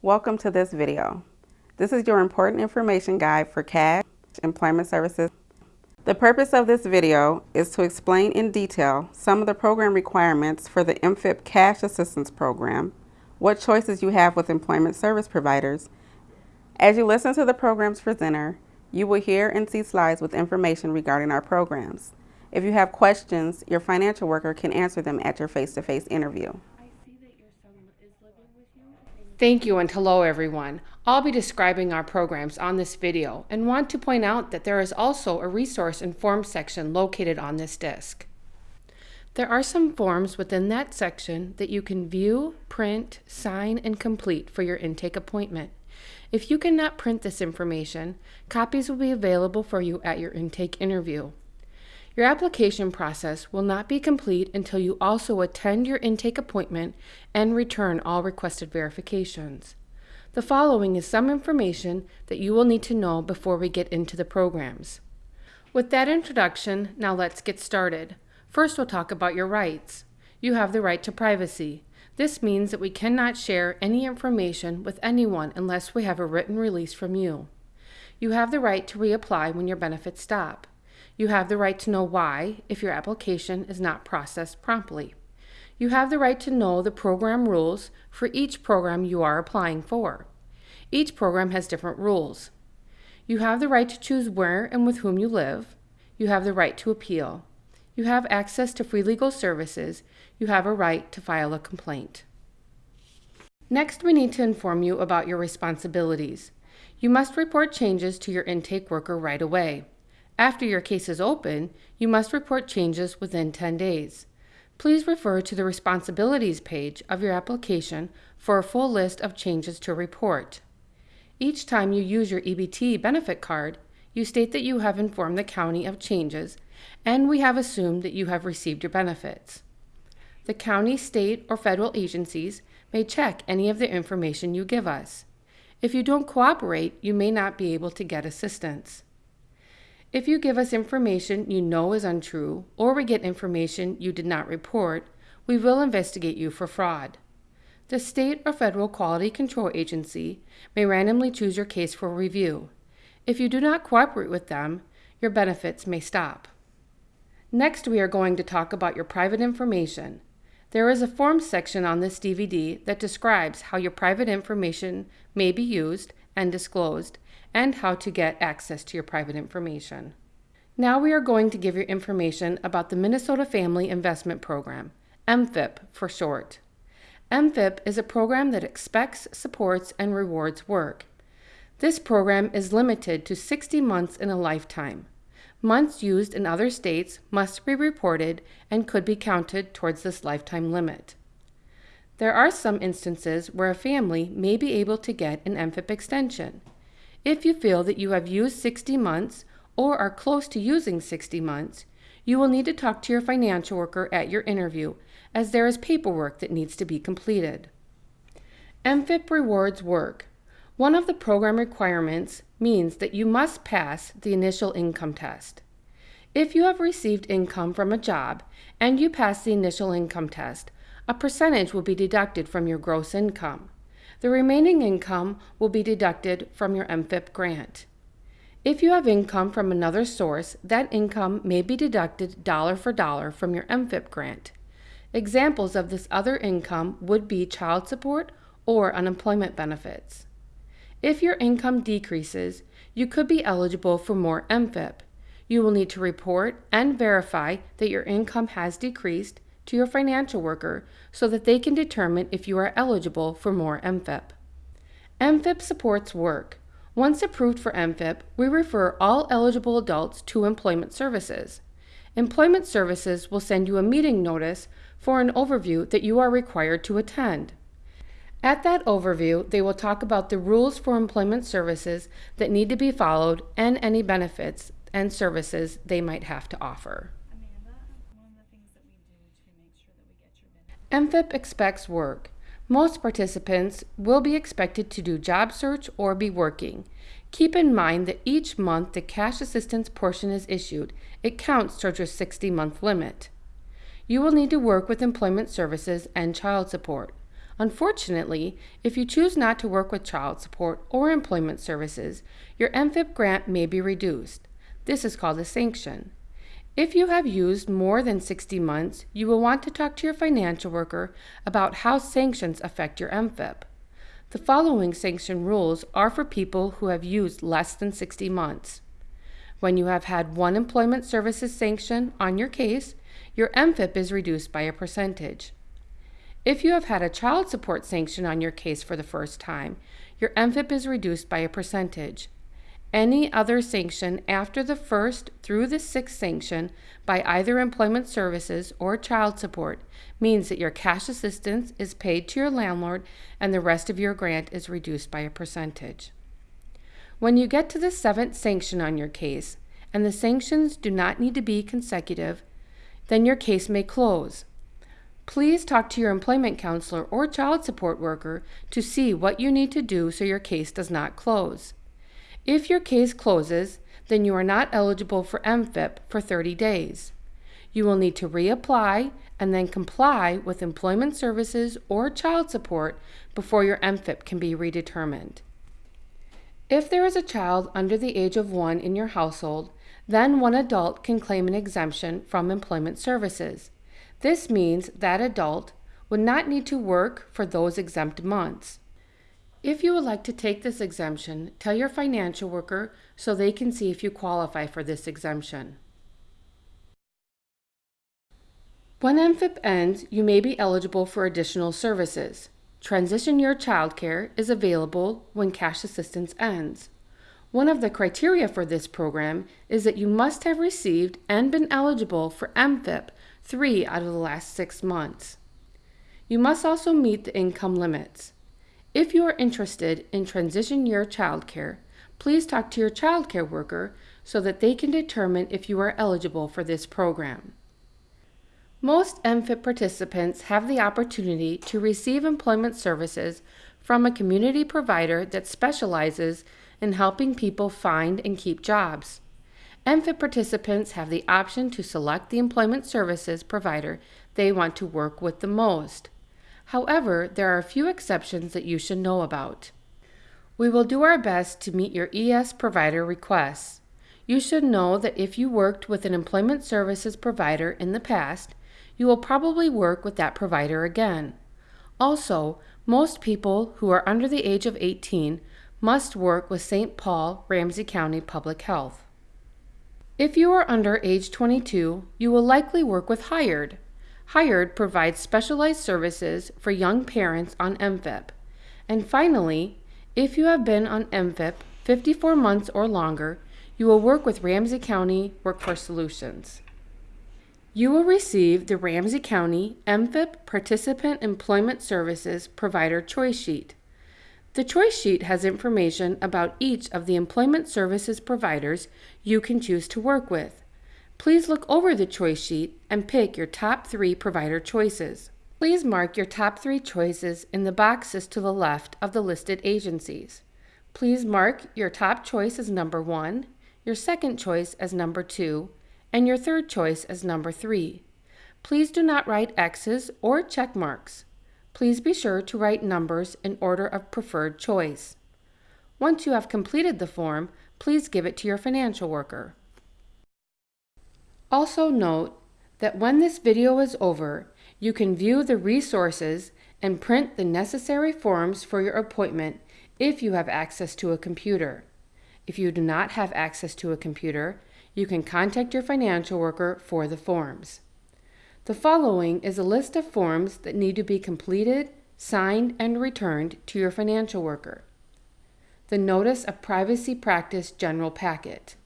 Welcome to this video. This is your important information guide for CASH Employment Services. The purpose of this video is to explain in detail some of the program requirements for the MFIP Cash Assistance Program, what choices you have with employment service providers. As you listen to the program's presenter, you will hear and see slides with information regarding our programs. If you have questions, your financial worker can answer them at your face-to-face -face interview. Thank you and hello everyone. I'll be describing our programs on this video and want to point out that there is also a resource and forms section located on this disc. There are some forms within that section that you can view, print, sign, and complete for your intake appointment. If you cannot print this information, copies will be available for you at your intake interview. Your application process will not be complete until you also attend your intake appointment and return all requested verifications. The following is some information that you will need to know before we get into the programs. With that introduction, now let's get started. First, we'll talk about your rights. You have the right to privacy. This means that we cannot share any information with anyone unless we have a written release from you. You have the right to reapply when your benefits stop. You have the right to know why if your application is not processed promptly. You have the right to know the program rules for each program you are applying for. Each program has different rules. You have the right to choose where and with whom you live. You have the right to appeal. You have access to free legal services you have a right to file a complaint. Next, we need to inform you about your responsibilities. You must report changes to your intake worker right away. After your case is open, you must report changes within 10 days. Please refer to the Responsibilities page of your application for a full list of changes to report. Each time you use your EBT benefit card, you state that you have informed the county of changes and we have assumed that you have received your benefits the county, state, or federal agencies may check any of the information you give us. If you don't cooperate, you may not be able to get assistance. If you give us information you know is untrue, or we get information you did not report, we will investigate you for fraud. The state or federal quality control agency may randomly choose your case for review. If you do not cooperate with them, your benefits may stop. Next, we are going to talk about your private information. There is a forms section on this DVD that describes how your private information may be used and disclosed, and how to get access to your private information. Now we are going to give you information about the Minnesota Family Investment Program, MFIP for short. MFIP is a program that expects, supports, and rewards work. This program is limited to 60 months in a lifetime. Months used in other states must be reported and could be counted towards this lifetime limit. There are some instances where a family may be able to get an MFIP extension. If you feel that you have used 60 months or are close to using 60 months, you will need to talk to your financial worker at your interview as there is paperwork that needs to be completed. MFIP rewards work. One of the program requirements means that you must pass the initial income test. If you have received income from a job and you pass the initial income test, a percentage will be deducted from your gross income. The remaining income will be deducted from your MFIP grant. If you have income from another source, that income may be deducted dollar for dollar from your MFIP grant. Examples of this other income would be child support or unemployment benefits. If your income decreases, you could be eligible for more MFIP. You will need to report and verify that your income has decreased to your financial worker so that they can determine if you are eligible for more MFIP. MFIP supports work. Once approved for MFIP, we refer all eligible adults to Employment Services. Employment Services will send you a meeting notice for an overview that you are required to attend. At that overview, they will talk about the rules for employment services that need to be followed and any benefits and services they might have to offer. MFIP expects work. Most participants will be expected to do job search or be working. Keep in mind that each month the cash assistance portion is issued. It counts towards your 60 month limit. You will need to work with employment services and child support. Unfortunately, if you choose not to work with child support or employment services, your MFIP grant may be reduced. This is called a sanction. If you have used more than 60 months, you will want to talk to your financial worker about how sanctions affect your MFIP. The following sanction rules are for people who have used less than 60 months. When you have had one employment services sanction on your case, your MFIP is reduced by a percentage. If you have had a child support sanction on your case for the first time, your MFIP is reduced by a percentage. Any other sanction after the first through the sixth sanction by either employment services or child support means that your cash assistance is paid to your landlord and the rest of your grant is reduced by a percentage. When you get to the seventh sanction on your case, and the sanctions do not need to be consecutive, then your case may close. Please talk to your employment counselor or child support worker to see what you need to do so your case does not close. If your case closes, then you are not eligible for MFIP for 30 days. You will need to reapply and then comply with employment services or child support before your MFIP can be redetermined. If there is a child under the age of one in your household, then one adult can claim an exemption from employment services. This means that adult would not need to work for those exempt months. If you would like to take this exemption, tell your financial worker so they can see if you qualify for this exemption. When MFIP ends, you may be eligible for additional services. Transition Year Childcare is available when cash assistance ends. One of the criteria for this program is that you must have received and been eligible for MFIP three out of the last six months. You must also meet the income limits. If you are interested in transition year childcare, please talk to your childcare worker so that they can determine if you are eligible for this program. Most MFIP participants have the opportunity to receive employment services from a community provider that specializes in helping people find and keep jobs. MFIP participants have the option to select the employment services provider they want to work with the most. However, there are a few exceptions that you should know about. We will do our best to meet your ES provider requests. You should know that if you worked with an employment services provider in the past, you will probably work with that provider again. Also, most people who are under the age of 18 must work with St. Paul Ramsey County Public Health. If you are under age 22, you will likely work with Hired. Hired provides specialized services for young parents on MFIP. And finally, if you have been on MFIP 54 months or longer, you will work with Ramsey County Workforce Solutions. You will receive the Ramsey County MFIP Participant Employment Services Provider Choice Sheet. The choice sheet has information about each of the employment services providers you can choose to work with. Please look over the choice sheet and pick your top three provider choices. Please mark your top three choices in the boxes to the left of the listed agencies. Please mark your top choice as number one, your second choice as number two, and your third choice as number 3. Please do not write X's or check marks. Please be sure to write numbers in order of preferred choice. Once you have completed the form, please give it to your financial worker. Also note that when this video is over, you can view the resources and print the necessary forms for your appointment if you have access to a computer. If you do not have access to a computer, you can contact your financial worker for the forms. The following is a list of forms that need to be completed, signed, and returned to your financial worker. The Notice of Privacy Practice General Packet.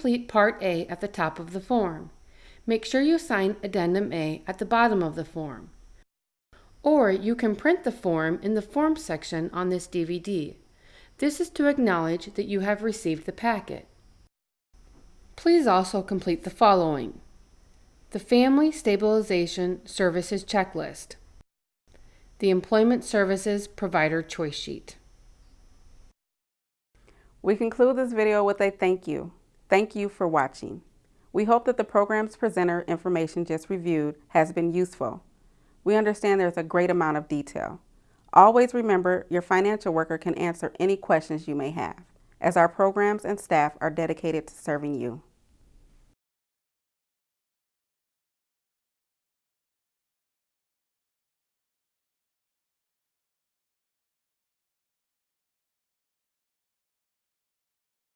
Complete Part A at the top of the form. Make sure you sign Addendum A at the bottom of the form. Or you can print the form in the Forms section on this DVD. This is to acknowledge that you have received the packet. Please also complete the following. The Family Stabilization Services Checklist. The Employment Services Provider Choice Sheet. We conclude this video with a thank you. Thank you for watching. We hope that the program's presenter information just reviewed has been useful. We understand there's a great amount of detail. Always remember your financial worker can answer any questions you may have, as our programs and staff are dedicated to serving you.